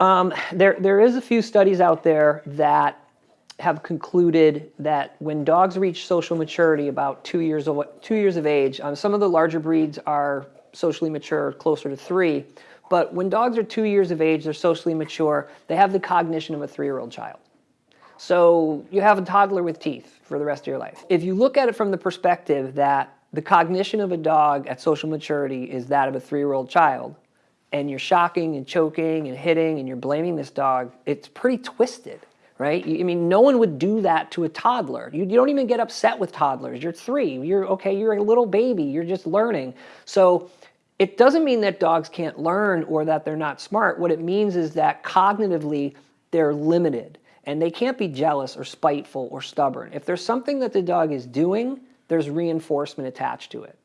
Um, there, there is a few studies out there that have concluded that when dogs reach social maturity about two years of, two years of age, um, some of the larger breeds are socially mature closer to three, but when dogs are two years of age, they're socially mature, they have the cognition of a three-year-old child. So you have a toddler with teeth for the rest of your life. If you look at it from the perspective that the cognition of a dog at social maturity is that of a three-year-old child, and you're shocking and choking and hitting and you're blaming this dog, it's pretty twisted, right? I mean, no one would do that to a toddler. You, you don't even get upset with toddlers. You're three, you're okay, you're a little baby, you're just learning. So it doesn't mean that dogs can't learn or that they're not smart. What it means is that cognitively they're limited and they can't be jealous or spiteful or stubborn. If there's something that the dog is doing, there's reinforcement attached to it.